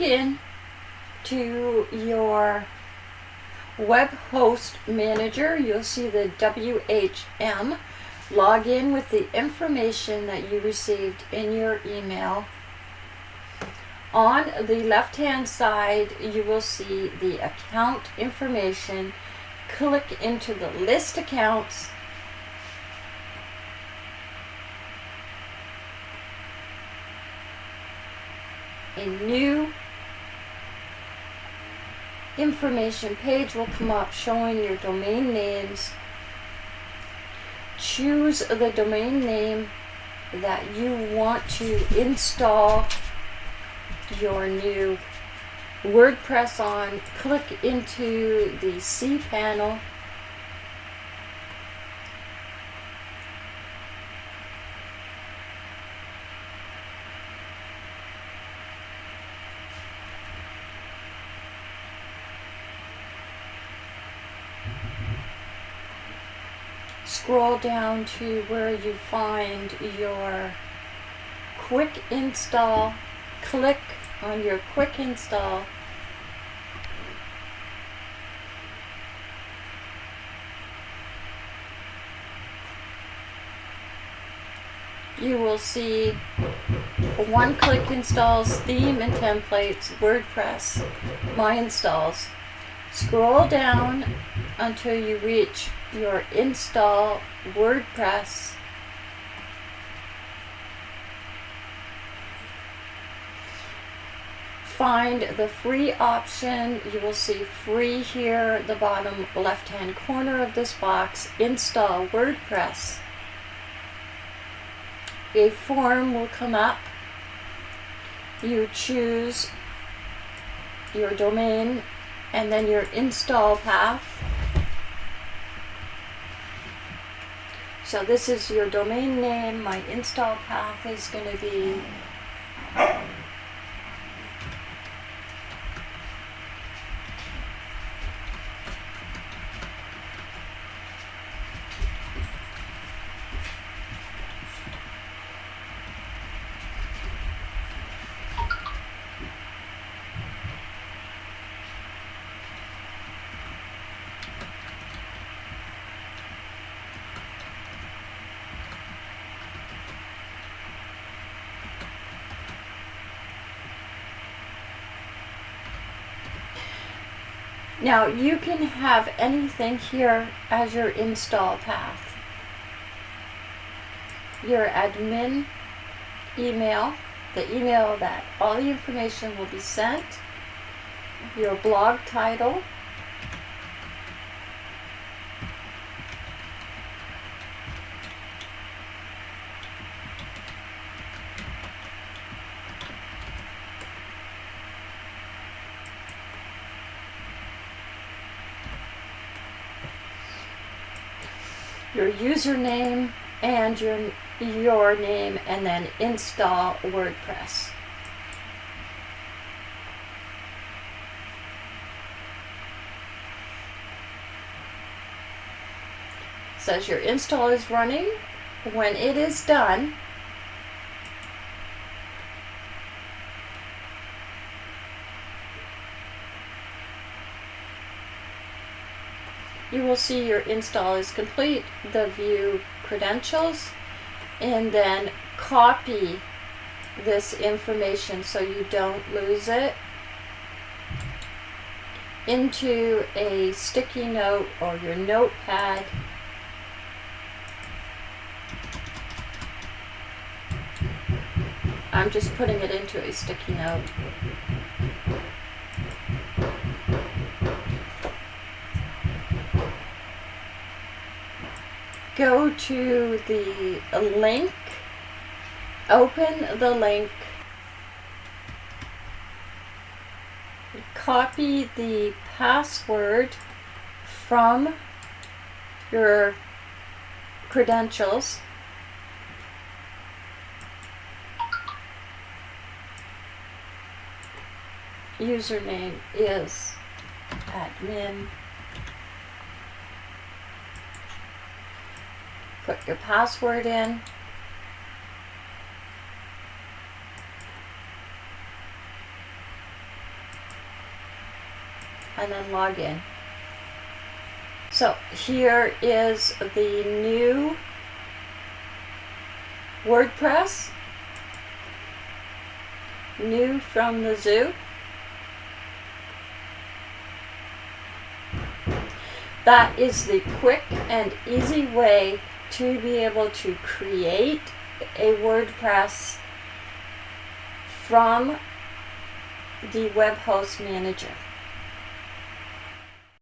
in to your web host manager. You'll see the WHM. Log in with the information that you received in your email. On the left hand side, you will see the account information. Click into the list accounts a new information page will come up showing your domain names. Choose the domain name that you want to install your new WordPress on. Click into the cPanel scroll down to where you find your quick install. Click on your quick install. You will see one click installs theme and templates WordPress my installs. Scroll down until you reach your install WordPress find the free option. You will see free here the bottom left hand corner of this box install WordPress. A form will come up. You choose your domain and then your install path So this is your domain name. My install path is going to be Now you can have anything here as your install path. Your admin email, the email that all the information will be sent, your blog title, your username and your your name and then install WordPress. says your install is running. When it is done, you will see your install is complete, the view credentials, and then copy this information so you don't lose it into a sticky note or your notepad. I'm just putting it into a sticky note. Go to the link, open the link, copy the password from your credentials. Username is admin Put your password in. and then log in. So here is the new WordPress, new from the zoo. That is the quick and easy way to be able to create a WordPress from the web host manager.